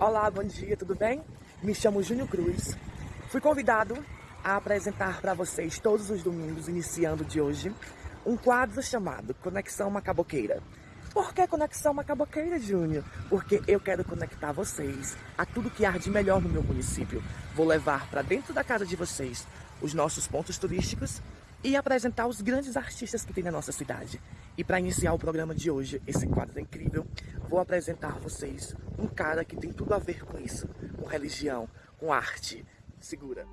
Olá, bom dia, tudo bem? Me chamo Júnior Cruz. Fui convidado a apresentar para vocês todos os domingos, iniciando de hoje, um quadro chamado Conexão Macaboqueira. Por que Conexão Macaboqueira, Júnior? Porque eu quero conectar vocês a tudo que há de melhor no meu município. Vou levar para dentro da casa de vocês os nossos pontos turísticos e apresentar os grandes artistas que tem na nossa cidade. E para iniciar o programa de hoje, esse quadro é incrível, vou apresentar a vocês um cara que tem tudo a ver com isso, com religião, com arte. Segura.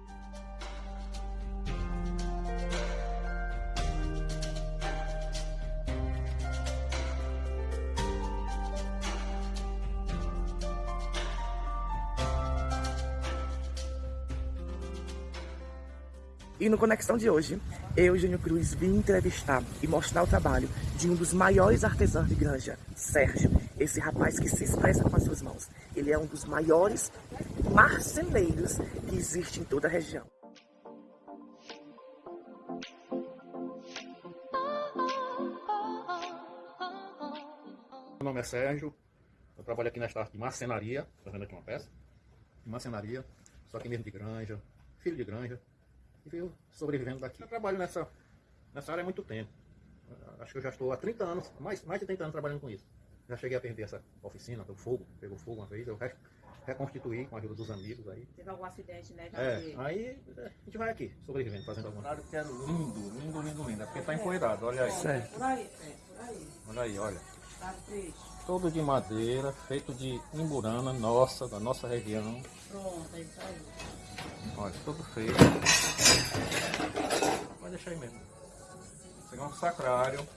E no Conexão de hoje, eu, Júnior Cruz, vim entrevistar e mostrar o trabalho de um dos maiores artesãos de granja, Sérgio. Esse rapaz que se expressa com as suas mãos. Ele é um dos maiores marceneiros que existe em toda a região. Meu nome é Sérgio, eu trabalho aqui nesta arte de marcenaria, fazendo aqui uma peça, de marcenaria, só aqui mesmo de granja, filho de granja, e veio sobrevivendo daqui. Eu trabalho nessa, nessa área há muito tempo. Acho que eu já estou há 30 anos, mais, mais de 30 anos trabalhando com isso. Já cheguei a perder essa oficina do fogo, pegou fogo uma vez, eu reconstituí com a ajuda dos amigos aí. Teve algum acidente, né? É, aí é, a gente vai aqui, sobrevivendo, fazendo alguma coisa. Quero lindo, lindo, lindo, lindo. É porque tá empoeirado, olha aí. Certo. Por aí, é, por aí. Olha aí, olha. Tá triste. Todo de madeira, feito de imburana, nossa, da nossa região. Pronto, é isso aí. Olha, tudo feito. Pode deixar aí mesmo. Esse aqui é um sacrário.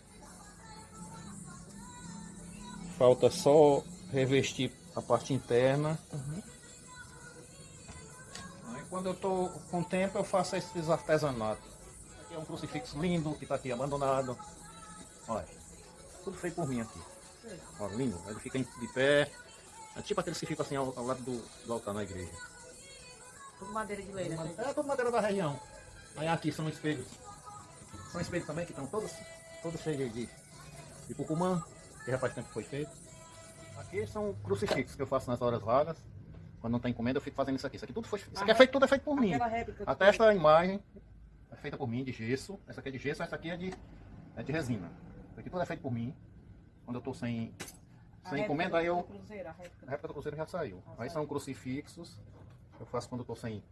Falta só revestir a parte interna. Aí quando eu tô com tempo eu faço esses artesanatos. Aqui é um crucifixo lindo que está aqui abandonado. Olha, tudo feito por mim aqui. Olha, lindo. Ele fica de pé. É tipo aqueles que ficam assim ao, ao lado do, do altar na igreja. Tudo madeira de lei, né? É tudo madeira da região. Aí aqui são espelhos. São espelhos também que estão todos, todos cheios de, de cucumã, que já faz tempo que foi feito. Aqui são crucifixos que eu faço nas horas vagas. Quando não tem encomenda, eu fico fazendo isso aqui. Isso aqui tudo foi, isso aqui é feito, tudo é feito por mim. Até esta imagem é feita por mim, de gesso. Essa aqui é de gesso, essa aqui é de, é de resina. Isso aqui tudo é feito por mim. Quando eu estou sem, sem encomenda, aí eu a réplica. a réplica do cruzeiro já saiu. Aí são crucifixos. Eu faço quando eu tô sem,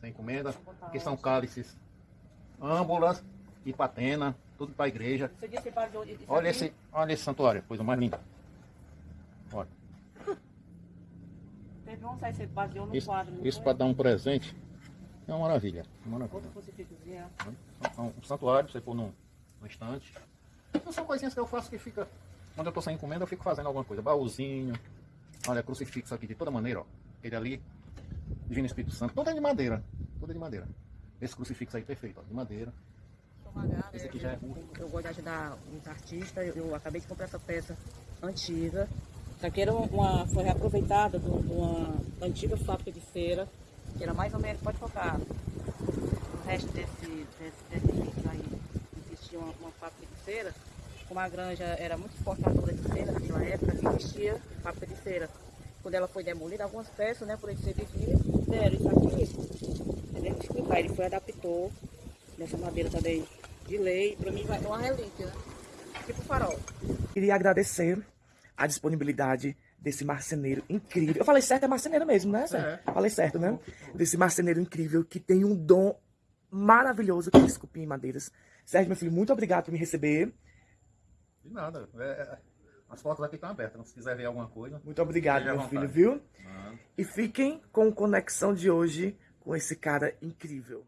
sem encomenda. Aqui são cálices, âmbulas e patena, tudo para a igreja. Olha esse, olha esse santuário, coisa mais linda. Olha, Teve um baseou no isso, quadro. isso para dar um presente é uma maravilha. Uma maravilha. Crucifixozinho. É um santuário, você pôr num, num estante. Então, são coisinhas que eu faço que fica. Quando eu tô sem encomenda, eu fico fazendo alguma coisa. Baúzinho. Olha, crucifixo aqui de toda maneira, ó. Ele ali, Divino Espírito Santo. É de madeira. Tudo é de madeira. Esse crucifixo aí perfeito, ó, de madeira. Magada, Esse aqui já é eu, eu gosto de ajudar os artistas. Eu, eu acabei de comprar essa peça antiga. Isso aqui era uma, foi reaproveitada de uma antiga fábrica de cera, que era mais ou menos, pode focar, o resto desse, desse, desse vídeo aí, existia uma, uma fábrica de cera, como a granja era muito exportadora de cera naquela época, existia fábrica de cera. Quando ela foi demolida, algumas peças, né, por ele ser vigia, deram isso aqui, entendeu? explicar, ele foi adaptou dessa madeira também de lei, pra mim vai ser uma relíquia, né? Tipo farol. Queria agradecer a disponibilidade desse marceneiro incrível. Eu falei certo, é marceneiro mesmo, né? Sérgio? Falei certo, né? Desse marceneiro incrível que tem um dom maravilhoso que é esculpir em madeiras. Sérgio, meu filho, muito obrigado por me receber. De nada. É, é, as portas aqui estão abertas. né? Se quiser ver alguma coisa. Muito obrigado, meu filho, viu? E fiquem com Conexão de hoje com esse cara incrível.